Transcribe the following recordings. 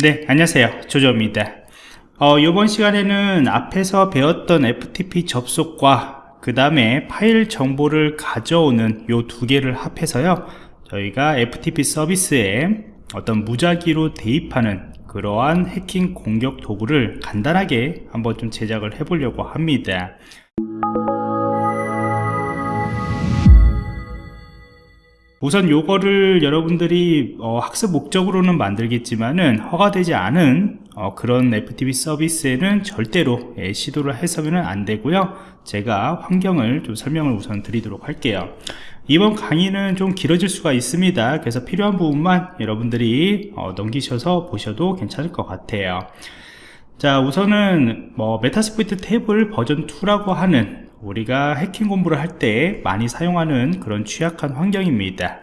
네 안녕하세요. 조조입니다. 어, 이번 시간에는 앞에서 배웠던 FTP 접속과 그 다음에 파일 정보를 가져오는 이두 개를 합해서요 저희가 FTP 서비스에 어떤 무작위로 대입하는 그러한 해킹 공격 도구를 간단하게 한번 좀 제작을 해 보려고 합니다 우선 요거를 여러분들이 어, 학습 목적으로는 만들겠지만은 허가되지 않은 어, 그런 FTP 서비스에는 절대로 예, 시도를 해서는 안 되고요. 제가 환경을 좀 설명을 우선 드리도록 할게요. 이번 강의는 좀 길어질 수가 있습니다. 그래서 필요한 부분만 여러분들이 어, 넘기셔서 보셔도 괜찮을 것 같아요. 자 우선은 뭐 메타스포이트 탭을 버전 2라고 하는 우리가 해킹 공부를 할 때 많이 사용하는 그런 취약한 환경입니다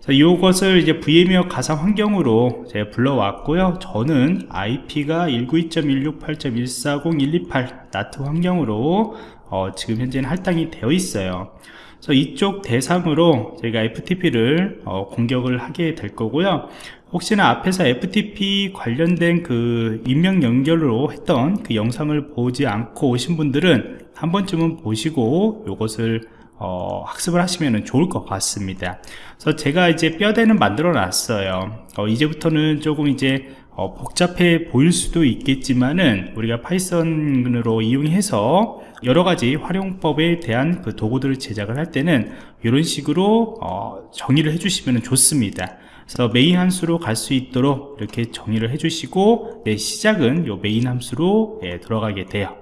자, 이것을 이제 VMware 가상 환경으로 제가 불러왔고요. 저는 IP가 192.168.140.128 나트 환경으로 어, 지금 현재는 할당이 되어 있어요. 그래서 이쪽 대상으로 저희가 FTP를 어, 공격을 하게 될 거고요. 혹시나 앞에서 FTP 관련된 그 인명 연결로 했던 그 영상을 보지 않고 오신 분들은 한 번쯤은 보시고 이것을 어, 학습을 하시면 좋을 것 같습니다 그래서 제가 이제 뼈대는 만들어 놨어요 어, 이제부터는 조금 이제 어, 복잡해 보일 수도 있겠지만은 우리가 파이썬으로 이용해서 여러가지 활용법에 대한 그 도구들을 제작을 할 때는 이런 식으로 어, 정의를 해주시면 좋습니다. 그래서 메인 함수로 갈 수 있도록 이렇게 정의를 해주시고 네, 시작은 요 메인 함수로 예, 들어가게 돼요.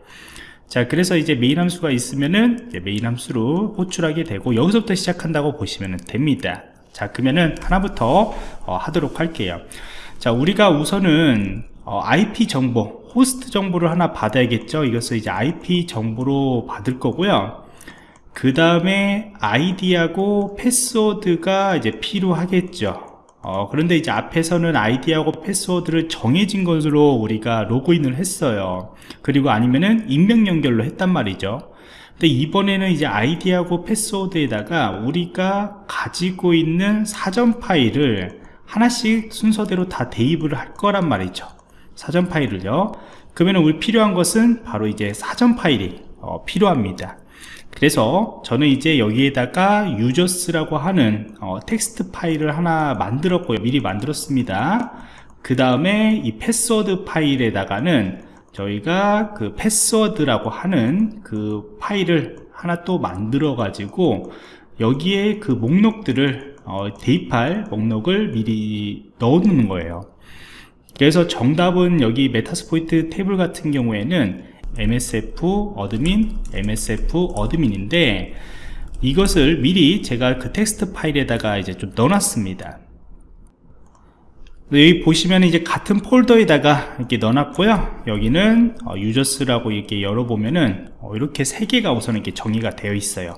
자 그래서 이제 메인 함수가 있으면은 메인 함수로 호출하게 되고 여기서부터 시작한다고 보시면 됩니다. 자 그러면은 하나부터 어, 하도록 할게요 자 우리가 우선은 어, IP 정보 호스트 정보를 하나 받아야겠죠? 이것을 이제 IP 정보로 받을 거고요. 그 다음에 아이디하고 패스워드가 이제 필요하겠죠. 어, 그런데 이제 앞에서는 아이디하고 패스워드를 정해진 것으로 우리가 로그인을 했어요. 그리고 아니면은 인명 연결로 했단 말이죠. 근데 이번에는 이제 아이디하고 패스워드에다가 우리가 가지고 있는 사전 파일을 하나씩 순서대로 다 대입을 할 거란 말이죠. 사전 파일을요. 그러면 우리 필요한 것은 바로 이제 사전 파일이 어, 필요합니다. 그래서 저는 이제 여기에다가 유저스라고 하는 어, 텍스트 파일을 하나 만들었고요. 미리 만들었습니다. 그 다음에 이 패스워드 파일에다가는 저희가 그 패스워드라고 하는 그 파일을 하나 또 만들어 가지고 여기에 그 목록들을 어, 대입할 목록을 미리 넣어 놓는 거예요. 그래서 정답은 여기 메타스포이트 테이블 같은 경우에는 msf 어드민 msf 어드민인데 이것을 미리 제가 그 텍스트 파일에다가 이제 좀 넣어놨습니다. 여기 보시면 이제 같은 폴더에다가 이렇게 넣어놨고요. 여기는 어, 유저스라고 이렇게 열어보면은 어, 이렇게 세 개가 우선 이렇게 정의가 되어 있어요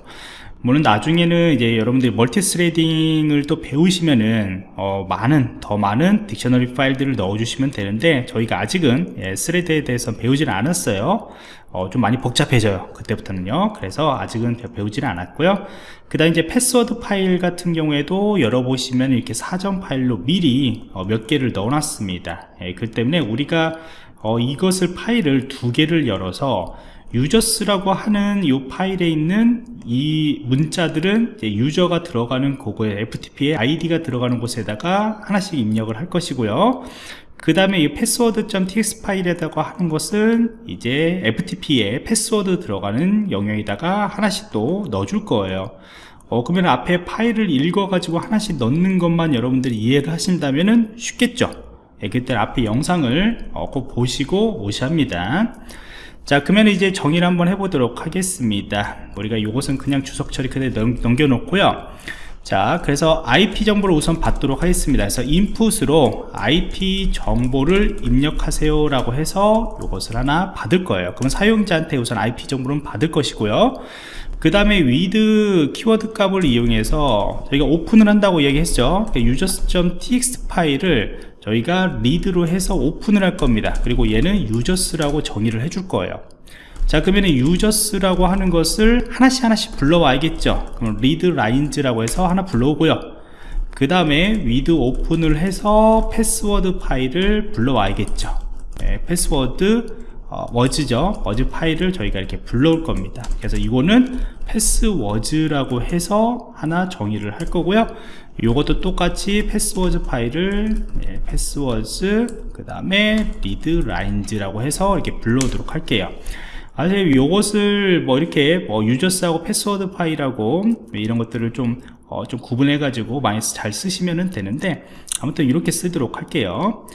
물론 나중에는 이제 여러분들이 멀티스레딩을 또 배우시면은 어, 많은 더 많은 딕셔너리 파일들을 넣어 주시면 되는데 저희가 아직은 예, 스레드에 대해서 배우지는 않았어요. 어, 좀 많이 복잡해져요. 그때부터는요. 그래서 아직은 배우지는 않았고요. 그 다음 이제 패스워드 파일 같은 경우에도 열어보시면 이렇게 사전 파일로 미리 어, 몇 개를 넣어 놨습니다. 예, 그 때문에 우리가 어, 이것을 파일을 두 개를 열어서 유저스라고 하는 이 파일에 있는 이 문자들은 유저가 들어가는 그거에 FTP의 ID가 들어가는 곳에다가 하나씩 입력을 할 것이고요. 그 다음에 이 패스워드.txt 파일에다가 하는 것은 이제 FTP에 패스워드 들어가는 영역에다가 하나씩 또 넣어줄 거예요. 어, 그러면 앞에 파일을 읽어 가지고 하나씩 넣는 것만 여러분들이 이해를 하신다면 쉽겠죠? 예, 그때 앞에 영상을 어, 꼭 보시고 오셔야 합니다 자 그러면 이제 정의를 한번 해보도록 하겠습니다. 우리가 이것은 그냥 주석 처리 그대로 넘겨 놓고요. 자 그래서 IP 정보를 우선 받도록 하겠습니다. 그래서 인풋으로 IP 정보를 입력하세요 라고 해서 이것을 하나 받을 거예요. 그럼 사용자한테 우선 IP 정보는 받을 것이고요. 그 다음에 with 키워드 값을 이용해서 저희가 오픈을 한다고 얘기했죠. users.txt 파일을 저희가 리드로 해서 오픈을 할 겁니다. 그리고 얘는 유저스라고 정의를 해줄 거예요. 자 그러면 유저스라고 하는 것을 하나씩 하나씩 불러와야겠죠? 그럼 리드 라인즈라고 해서 하나 불러오고요. 그 다음에 with open을 해서 패스워드 파일을 불러와야겠죠? 네, 패스워드 어, 워즈죠. 워즈 파일을 저희가 이렇게 불러올 겁니다. 그래서 이거는 패스워즈라고 해서 하나 정의를 할 거고요. 이것도 똑같이 패스워드 파일을 네, 패스워드 그 다음에 리드 라인즈라고 해서 이렇게 불러오도록 할게요. 사실 이것을 뭐 이렇게 뭐 유저스하고 패스워드 파일하고 이런 것들을 좀, 어, 좀 구분해 가지고 많이 잘 쓰시면 되는데 아무튼 이렇게 쓰도록 할게요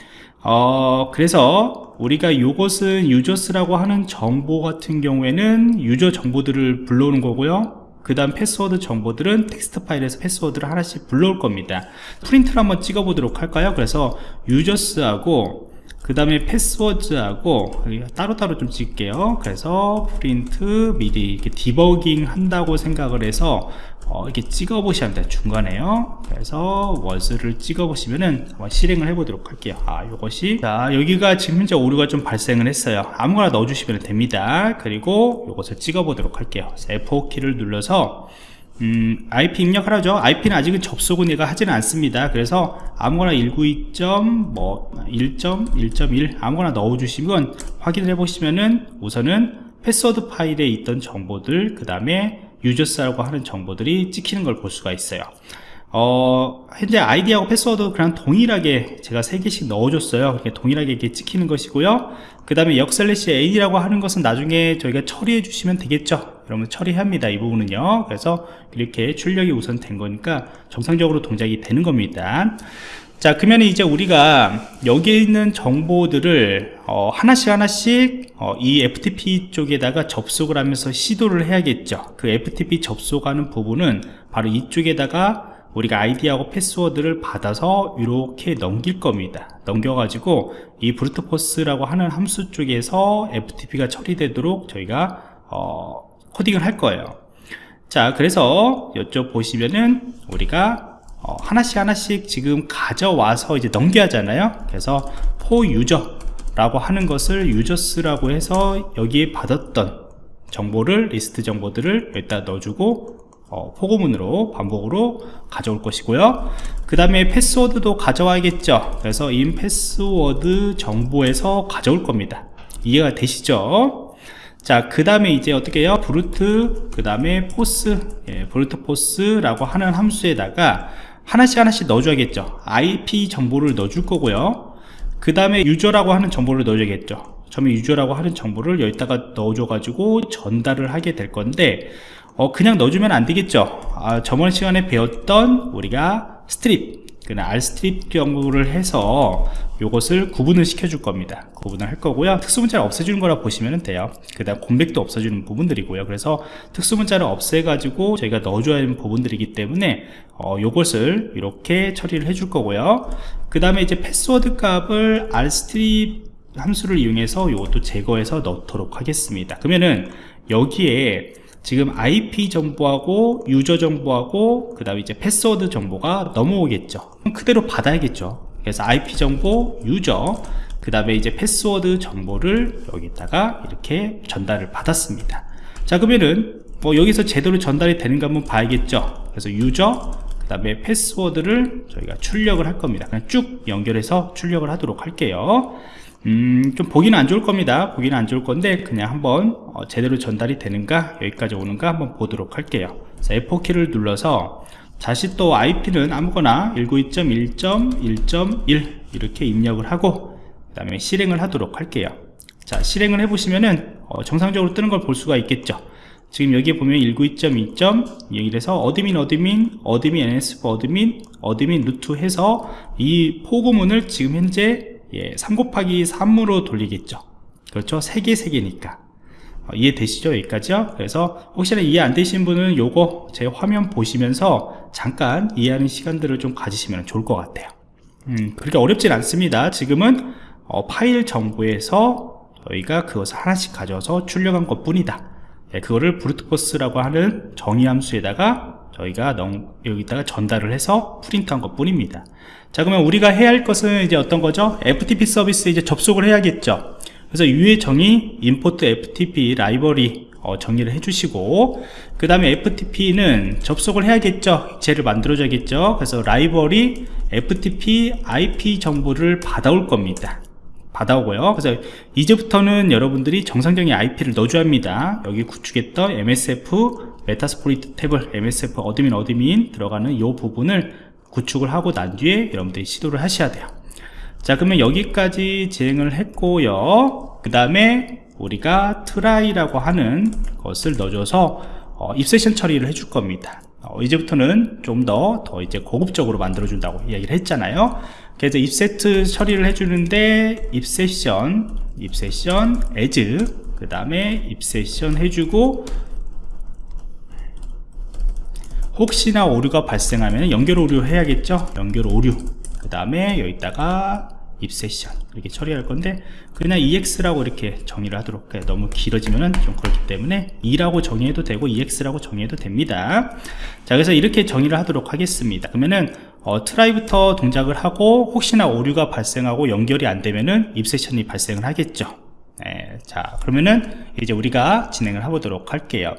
어, 그래서 우리가 이것은 유저스라고 하는 정보 같은 경우에는 유저 정보들을 불러오는 거고요. 그 다음 패스워드 정보들은 텍스트 파일에서 패스워드를 하나씩 불러올 겁니다. 프린트를 한번 찍어 보도록 할까요? 그래서 유저스하고 그 다음에 패스워드하고 따로따로 좀 찍을게요. 그래서 프린트 미리 이렇게 디버깅 한다고 생각을 해서 어, 이렇게 찍어 보시면 돼요 중간에요. 그래서 워즈를 찍어 보시면은 한번 실행을 해 보도록 할게요. 아 요것이. 자 여기가 지금 현재 오류가 좀 발생을 했어요. 아무거나 넣어 주시면 됩니다. 그리고 요것을 찍어 보도록 할게요. F4 키를 눌러서 음, IP 입력하라죠. IP는 아직은 접속은 얘가 하지는 않습니다. 그래서 아무거나 192.1.1.1뭐 아무거나 넣어주시면 확인을 해보시면은 우선은 패스워드 파일에 있던 정보들 그 다음에 유저스라고 하는 정보들이 찍히는 걸 볼 수가 있어요. 어, 현재 아이디하고 패스워드 그냥 동일하게 제가 3개씩 넣어줬어요. 이렇게 동일하게 이렇게 찍히는 것이고요. 그 다음에 역 슬래시 A라고 하는 것은 나중에 저희가 처리해 주시면 되겠죠. 여러분 처리합니다. 이 부분은요. 그래서 이렇게 출력이 우선 된 거니까 정상적으로 동작이 되는 겁니다. 자 그러면 이제 우리가 여기 있는 정보들을 어, 하나씩 하나씩 어, 이 FTP 쪽에다가 접속을 하면서 시도를 해야겠죠 그 FTP 접속하는 부분은 바로 이쪽에다가 우리가 아이디하고 패스워드를 받아서 이렇게 넘길 겁니다 넘겨가지고 이 브루트포스라고 하는 함수 쪽에서 FTP가 처리되도록 저희가 어, 코딩을 할 거예요. 자 그래서 이쪽 보시면은 우리가 어, 하나씩 하나씩 지금 가져와서 이제 넘겨야 하잖아요. 그래서 for user 라고 하는 것을 유저스라고 해서 여기에 받았던 정보를 리스트 정보들을 여기다 넣어주고 어, 포고문으로 반복으로 가져올 것이고요. 그 다음에 패스워드도 가져와야겠죠. 그래서 인 패스워드 정보에서 가져올 겁니다. 이해가 되시죠 자 그 다음에 이제 어떻게 해요? 브루트 그 다음에 포스 예, 브루트 포스라고 하는 함수에다가 하나씩 하나씩 넣어줘야겠죠. IP 정보를 넣어줄 거고요. 그 다음에 유저라고 하는 정보를 넣어줘야겠죠. 처음에 유저라고 하는 정보를 여기다가 넣어줘 가지고 전달을 하게 될 건데 어, 그냥 넣어주면 안 되겠죠. 아, 저번 시간에 배웠던 우리가 스트립 그냥 R 스트립 경우를 해서 이것을 구분을 시켜 줄 겁니다. 구분을 할 거고요. 특수문자를 없애주는 거라 보시면 돼요. 그 다음 공백도 없어주는 부분들이고요. 그래서 특수문자를 없애 가지고 저희가 넣어줘야 하는 부분들이기 때문에 어, 이것을 이렇게 처리를 해줄 거고요. 그 다음에 이제 패스워드 값을 R 스트립 함수를 이용해서 이것도 제거해서 넣도록 하겠습니다. 그러면은 여기에 지금 IP 정보하고 유저 정보하고 그 다음에 이제 패스워드 정보가 넘어오겠죠. 그대로 받아야겠죠. 그래서 IP 정보 유저 그 다음에 이제 패스워드 정보를 여기다가 이렇게 전달을 받았습니다. 자 그러면은 뭐 여기서 제대로 전달이 되는가 한번 봐야겠죠. 그래서 유저 그 다음에 패스워드를 저희가 출력을 할 겁니다. 그냥 쭉 연결해서 출력을 하도록 할게요 음, 좀 보기는 안 좋을 겁니다. 보기는 안 좋을 건데 그냥 한번 어, 제대로 전달이 되는가 여기까지 오는가 한번 보도록 할게요. 자, F4키를 눌러서 다시 또 IP는 아무거나 192.1.1.1 이렇게 입력을 하고 그 다음에 실행을 하도록 할게요. 자, 실행을 해보시면은 어, 정상적으로 뜨는 걸 볼 수가 있겠죠. 지금 여기에 보면 192.2.0이래서 어드민 어드민 어드민 NS 어드민 어드민 루트 해서 이 포구문을 지금 현재 예, 3 곱하기 3으로 돌리겠죠. 그렇죠? 3개 3개니까. 어, 이해되시죠? 여기까지요? 그래서 혹시나 이해 안 되신 분은 요거 제 화면 보시면서 잠깐 이해하는 시간들을 좀 가지시면 좋을 것 같아요. 음, 그렇게 어렵진 않습니다. 지금은 어, 파일 정보에서 저희가 그것을 하나씩 가져서 출력한 것 뿐이다. 예, 그거를 브루트포스라고 하는 정의함수에다가 저희가 여기다가 전달을 해서 프린트한 것 뿐입니다. 자 그러면 우리가 해야 할 것은 이제 어떤 거죠? FTP 서비스에 이제 접속을 해야겠죠. 그래서 유의 정의 import FTP 라이브러리 어, 정리를 해주시고 그 다음에 FTP는 접속을 해야겠죠. 쟤를 만들어줘야겠죠. 그래서 라이벌이 FTP IP 정보를 받아올 겁니다. 받아오고요. 그래서 이제부터는 여러분들이 정상적인 IP를 넣어줘야 합니다. 여기 구축했던 MSF 메타스포리트 탭을 MSF 어드민 어드민 들어가는 이 부분을 구축을 하고 난 뒤에 여러분들이 시도를 하셔야 돼요. 자 그러면 여기까지 진행을 했고요. 그 다음에 우리가 try라고 하는 것을 넣어줘서 어, 입세션 처리를 해줄 겁니다. 어, 이제부터는 좀더더 이제 고급적으로 만들어 준다고 이야기를 했잖아요. 그래서 입세트 처리를 해주는데 입세션 입세션 as 그 다음에 입세션 해주고 혹시나 오류가 발생하면 연결 오류 해야겠죠? 연결 오류. 그 다음에 여기다가 입세션 이렇게 처리할 건데 그냥 EX라고 이렇게 정의를 하도록 해. 너무 길어지면 좀 그렇기 때문에 2라고 정의해도 되고 EX라고 정의해도 됩니다. 자 그래서 이렇게 정의를 하도록 하겠습니다. 그러면은 어, 트라이부터 동작을 하고 혹시나 오류가 발생하고 연결이 안 되면은 입세션이 발생을 하겠죠. 네, 자 그러면은 이제 우리가 진행을 해보도록 할게요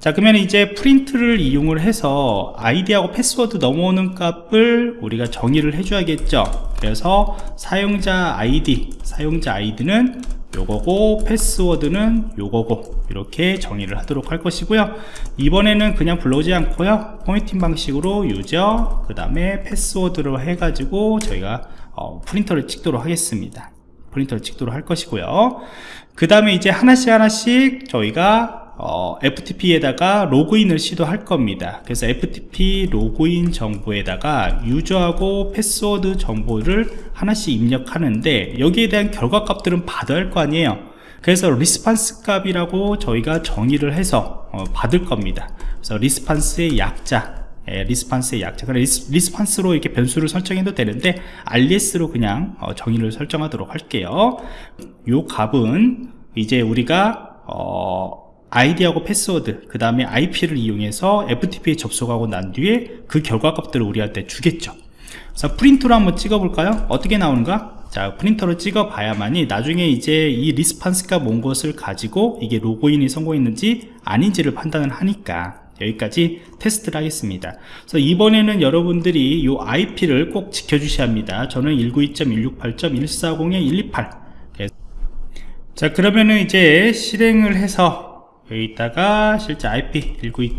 자 그러면 이제 프린트를 이용을 해서 아이디하고 패스워드 넘어오는 값을 우리가 정의를 해줘야겠죠? 그래서 사용자 아이디 사용자 아이디는 요거고 패스워드는 요거고 이렇게 정의를 하도록 할 것이고요. 이번에는 그냥 불러오지 않고요. 포인팅 방식으로 유저 그 다음에 패스워드로 해가지고 저희가 어, 프린터를 찍도록 하겠습니다. 프린터를 찍도록 할 것이고요. 그 다음에 이제 하나씩 하나씩 저희가 어, FTP에다가 로그인을 시도할 겁니다. 그래서 FTP 로그인 정보에다가 유저하고 패스워드 정보를 하나씩 입력하는데 여기에 대한 결과 값들은 받아야 할 거 아니에요. 그래서 리스판스 값이라고 저희가 정의를 해서 어, 받을 겁니다. 그래서 리스판스의 약자 예, 리스판스의 약자. 그래 리스, 리스판스로 이렇게 변수를 설정해도 되는데 RS로 그냥 어, 정의를 설정하도록 할게요. 요 값은 이제 우리가 어, 아이디하고 패스워드 그 다음에 IP를 이용해서 FTP에 접속하고 난 뒤에 그 결과값들을 우리한테 주겠죠. 그래서 프린터로 한번 찍어 볼까요? 어떻게 나오는가? 자 프린터로 찍어 봐야만이 나중에 이제 이 리스판스가 온 것을 가지고 이게 로그인이 성공했는지 아닌지를 판단을 하니까 여기까지 테스트를 하겠습니다. 그래서 이번에는 여러분들이 이 IP를 꼭 지켜주셔야 합니다. 저는 192.168.140-128 자 그러면은 이제 실행을 해서 여기다가 실제 IP 192.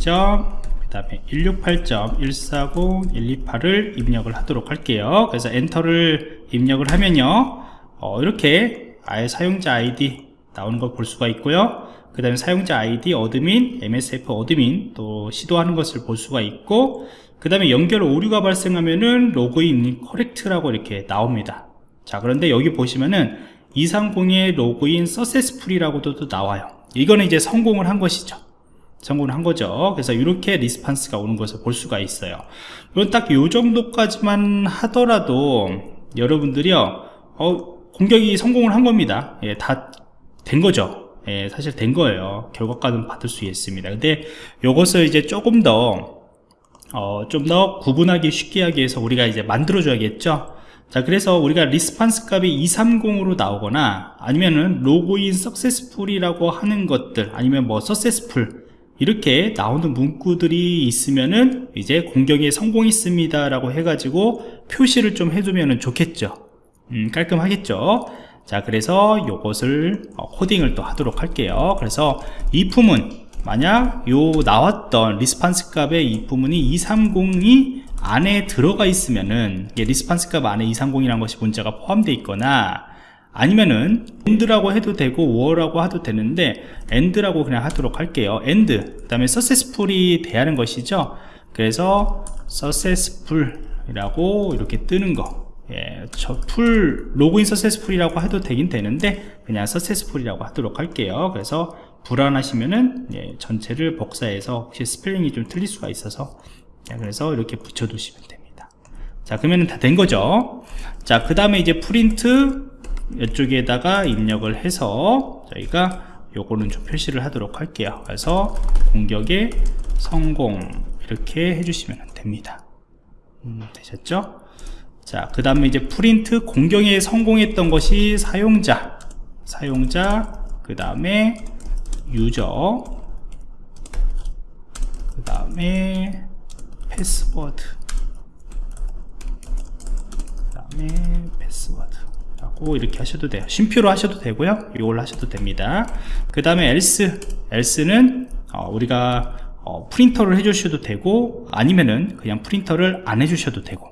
그 다음에 168.140.128을 입력을 하도록 할게요. 그래서 엔터를 입력을 하면요. 어, 이렇게 아예 사용자 아이디 나오는 걸 볼 수가 있고요. 그 다음에 사용자 아이디 어드민 MSF 어드민 또 시도하는 것을 볼 수가 있고 그 다음에 연결 오류가 발생하면은 로그인 커렉트라고 이렇게 나옵니다. 자 그런데 여기 보시면은 230의 로그인 서세스풀이라고도 또 나와요 이거는 이제 성공을 한 것이죠. 성공을 한 거죠. 그래서 이렇게 리스판스가 오는 것을 볼 수가 있어요. 이건 딱요 정도까지만 하더라도 여러분들이요 어, 공격이 성공을 한 겁니다. 예, 다 된 거죠. 예, 사실 된 거예요. 결과값은 받을 수 있습니다. 근데 이것을 이제 조금 더 어, 좀 더 구분하기 쉽게 하기 위해서 우리가 이제 만들어 줘야겠죠 자 그래서 우리가 리스판스 값이 230으로 나오거나 아니면은 로그인 석세스풀이라고 하는 것들 아니면 뭐 석세스풀 이렇게 나오는 문구들이 있으면은 이제 공격에 성공했습니다 라고 해가지고 표시를 좀 해두면 좋겠죠. 음, 깔끔하겠죠? 자 그래서 이것을 어, 코딩을 또 하도록 할게요. 그래서 이 품은 만약 요 나왔던 리스판스 값의 이 부분이 230이 안에 들어가 있으면은 리스판스 값 안에 230이라는 것이 문자가 포함되어 있거나 아니면은 end라고 해도 되고 war라고 해도 되는데 end라고 그냥 하도록 할게요. end 그 다음에 successful이 대하는 것이죠. 그래서 successful이라고 이렇게 뜨는 거. 예, 저풀 로그인 successful이라고 해도 되긴 되는데 그냥 successful이라고 하도록 할게요. 그래서 불안하시면은 예, 전체를 복사해서 혹시 스펠링이 좀 틀릴 수가 있어서 자, 그래서 이렇게 붙여 두시면 됩니다. 자 그러면 다 된 거죠? 자 그 다음에 이제 프린트 이쪽에다가 입력을 해서 저희가 요거는 좀 표시를 하도록 할게요. 그래서 공격의 성공 이렇게 해주시면 됩니다. 음, 되셨죠? 자 그 다음에 이제 프린트 공격에 성공했던 것이 사용자. 사용자 그 다음에 유저. 그 다음에 패스워드. 그 다음에 패스워드 라고 이렇게 하셔도 돼요. 쉼표로 하셔도 되고요. 이걸로 하셔도 됩니다. 그 다음에 else. else는 어, 우리가 어, 프린터를 해주셔도 되고 아니면은 그냥 프린터를 안 해주셔도 되고. 네,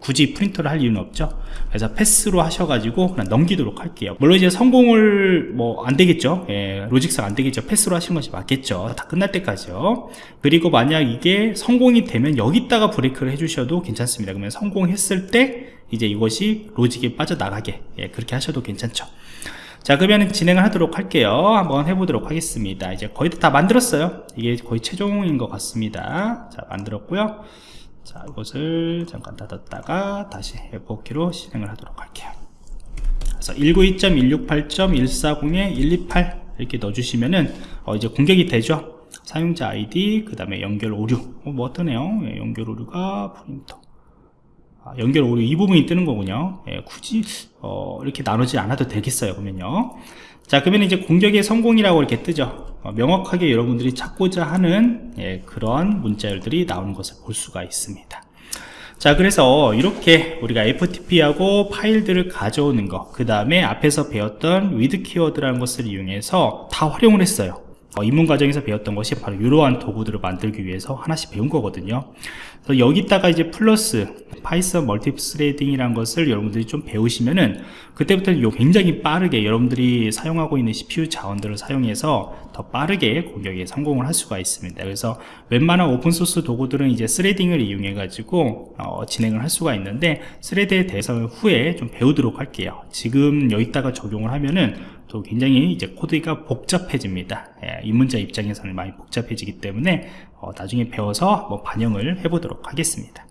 굳이 프린터를 할 이유는 없죠. 그래서 패스로 하셔가지고 그냥 넘기도록 할게요. 물론 이제 성공을 뭐 안되겠죠. 예, 로직상 안되겠죠. 패스로 하시는 것이 맞겠죠. 다 끝날 때까지요. 그리고 만약 이게 성공이 되면 여기다가 브레이크를 해주셔도 괜찮습니다. 그러면 성공했을 때 이제 이것이 로직에 빠져나가게 예, 그렇게 하셔도 괜찮죠. 자 그러면 진행을 하도록 할게요. 한번 해보도록 하겠습니다. 이제 거의 다 만들었어요. 이게 거의 최종인 것 같습니다. 자 만들었고요 자 이것을 잠깐 닫았다가 다시 F4키로 실행을 하도록 할게요. 그래서 192.168.140에 128 이렇게 넣어주시면은 어, 이제 공격이 되죠? 사용자 아이디 그 다음에 연결 오류. 어, 뭐 뜨네요? 예, 연결 오류가 프린터. 아, 연결 오류 이 부분이 뜨는 거군요. 예, 굳이 어, 이렇게 나누지 않아도 되겠어요 그러면요. 자 그러면 이제 공격의 성공이라고 이렇게 뜨죠. 어, 명확하게 여러분들이 찾고자 하는 예, 그런 문자열들이 나오는 것을 볼 수가 있습니다. 자 그래서 이렇게 우리가 FTP하고 파일들을 가져오는 것그 다음에 앞에서 배웠던 with 키워드라는 것을 이용해서 다 활용을 했어요. 어, 입문 과정에서 배웠던 것이 바로 이러한 도구들을 만들기 위해서 하나씩 배운 거거든요. 그래서 여기다가 이제 플러스 파이썬 멀티스레딩이라는 것을 여러분들이 좀 배우시면은 그때부터는 요 굉장히 빠르게 여러분들이 사용하고 있는 CPU 자원들을 사용해서 더 빠르게 공격에 성공을 할 수가 있습니다. 그래서 웬만한 오픈소스 도구들은 이제 스레딩을 이용해 가지고 어, 진행을 할 수가 있는데 스레드에 대해서는 후에 좀 배우도록 할게요. 지금 여기다가 적용을 하면은 또 굉장히 이제 코드가 복잡해집니다. 예, 입문자 입장에서는 많이 복잡해지기 때문에 어, 나중에 배워서 뭐 반영을 해보도록 하겠습니다